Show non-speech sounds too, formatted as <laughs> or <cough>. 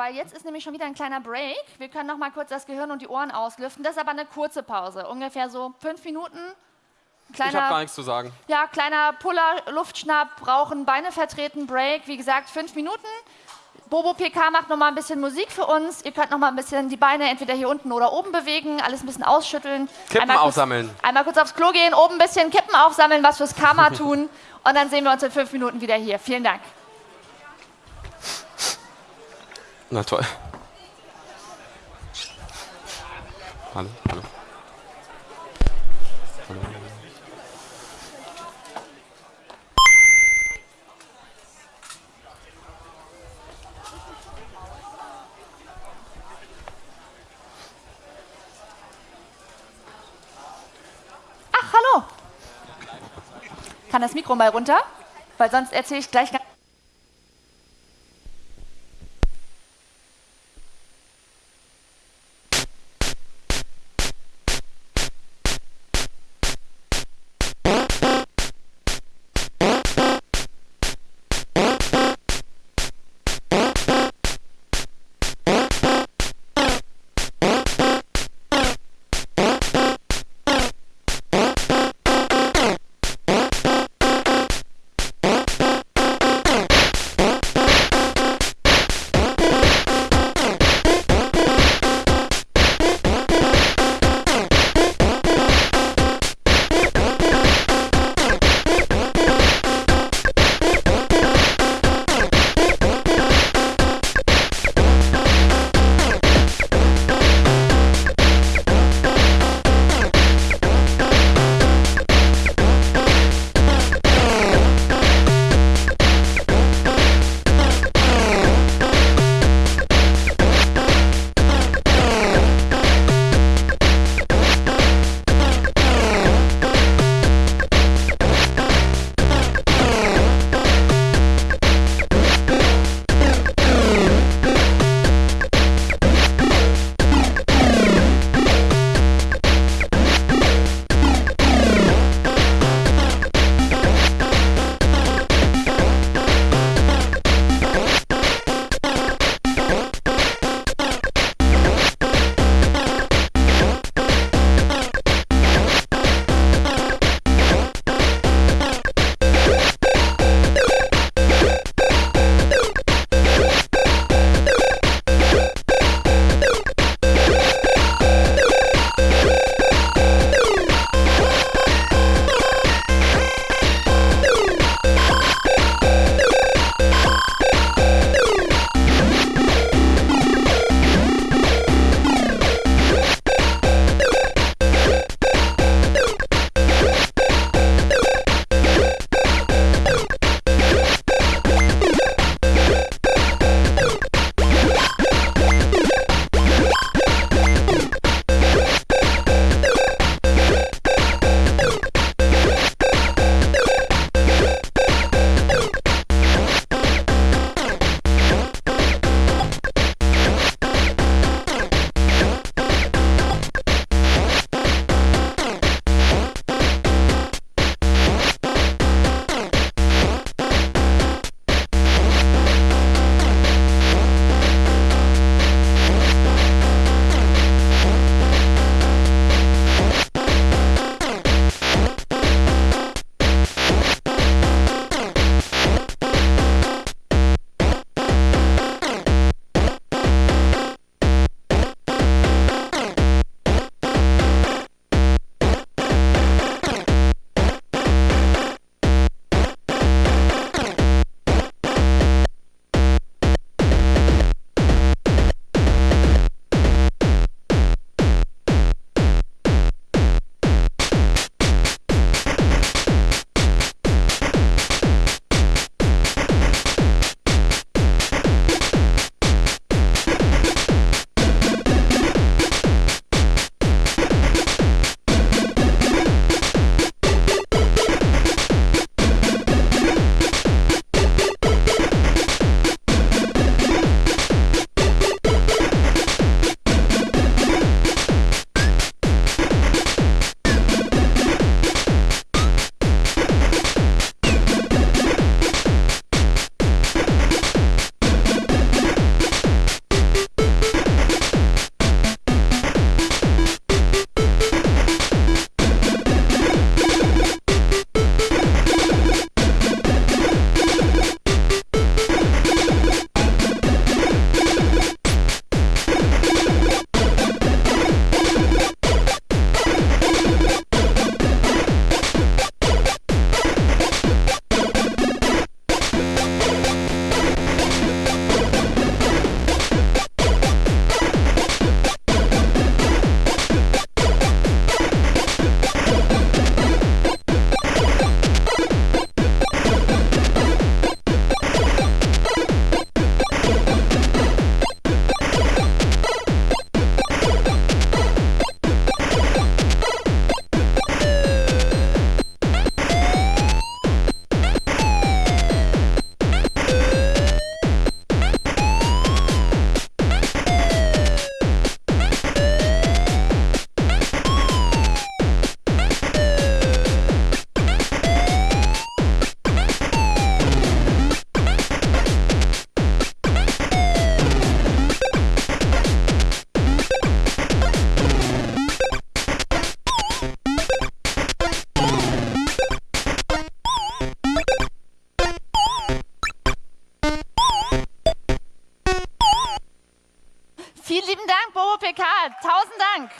weil jetzt ist nämlich schon wieder ein kleiner Break. Wir können noch mal kurz das Gehirn und die Ohren auslüften. Das ist aber eine kurze Pause, ungefähr so fünf Minuten. Kleiner, ich habe gar nichts zu sagen. Ja, kleiner Puller, Luftschnapp, brauchen Beine vertreten, Break. Wie gesagt, fünf Minuten. Bobo PK macht noch mal ein bisschen Musik für uns. Ihr könnt noch mal ein bisschen die Beine entweder hier unten oder oben bewegen, alles ein bisschen ausschütteln. Kippen einmal aufsammeln. Kurz, einmal kurz aufs Klo gehen, oben ein bisschen Kippen aufsammeln, was fürs Karma <laughs> tun. Und dann sehen wir uns in fünf Minuten wieder hier. Vielen Dank. Na toll. Hallo, hallo. Hallo. Ach, hallo. Kann das Mikro mal runter? Weil sonst erzähle ich gleich ganz Vielen lieben Dank, Bobo PK. Tausend Dank.